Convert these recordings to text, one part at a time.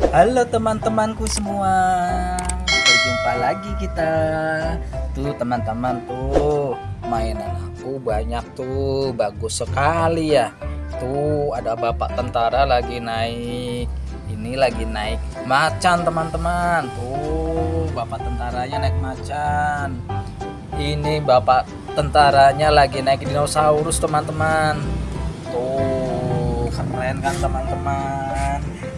Halo teman-temanku semua. Berjumpa lagi kita. Tuh teman-teman tuh Mainan aku banyak tuh Bagus sekali ya. Tuh ada bapak tentara lagi naik. Ini lagi naik macan teman-teman. Tuh bapak tentaranya naik macan. Ini bapak tentaranya lagi naik dinosaurus teman-teman. Tuh keren kan teman-teman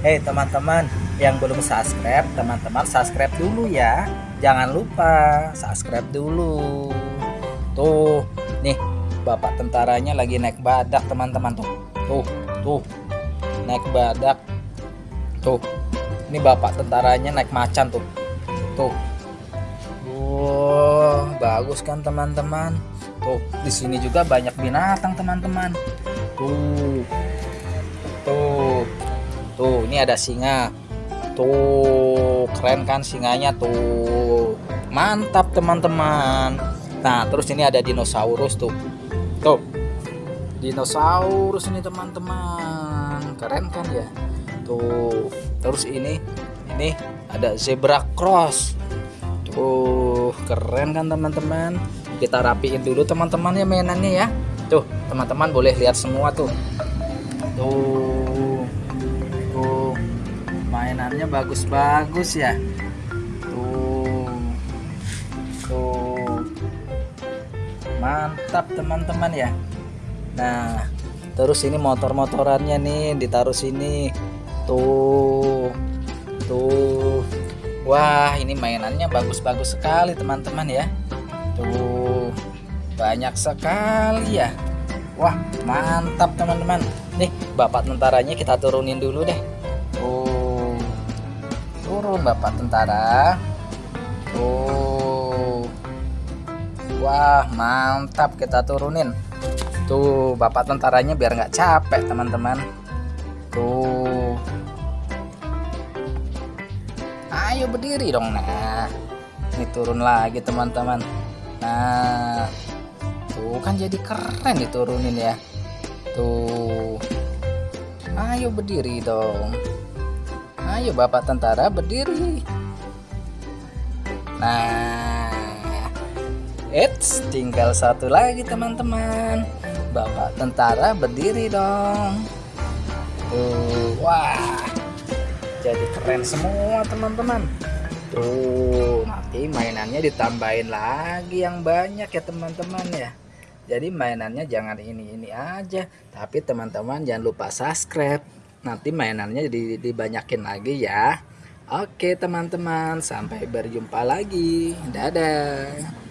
Hei teman-teman yang belum subscribe teman-teman subscribe dulu ya. Jangan lupa subscribe dulu. Tuh nih bapak tentaranya lagi naik badak teman-teman. Tuh tuh tuh naik badak. Tuh ini bapak tentaranya naik macan tuh. Tuh. Wow bagus kan teman-teman? Tuh di sini juga banyak binatang teman-teman. Tuh ini ada singa. Tuh keren kan singanya tuh. Mantap teman-teman. Nah terus ini ada dinosaurus tuh. Tuh dinosaurus ini teman-teman. Keren kan ya? Tuh terus ini ini ada zebra cross. Tuh keren kan teman-teman? Kita rapiin dulu teman-teman ya mainannya ya. Tuh teman-teman boleh lihat semua tuh. Tuh mainannya bagus-bagus ya. Tuh. Tuh. Mantap teman-teman ya. Nah terus ini motor-motorannya nih ditaruh sini. Tuh. Tuh. Wah ini mainannya bagus-bagus sekali teman-teman ya. Tuh. Banyak sekali ya. Wah mantap teman-teman. Nih bapak tentaranya kita turunin dulu deh turun bapak tentara. Tuh wah mantap kita turunin. Tuh bapak tentaranya biar nggak capek teman-teman. Tuh. Ayo berdiri dong nah ini turun lagi teman-teman. Nah. Tuh kan jadi keren diturunin ya. Tuh. Ayo berdiri dong ayo bapak tentara berdiri. Nah Eits, tinggal satu lagi teman-teman. Bapak tentara berdiri dong. Tuh wah. Jadi keren semua teman-teman. Tuh nanti mainannya ditambahin lagi yang banyak ya teman-teman ya. Jadi mainannya jangan ini-ini aja. Tapi teman-teman jangan lupa subscribe nanti mainannya dibanyakin lagi ya. Oke teman-teman. Sampai berjumpa lagi. Dadah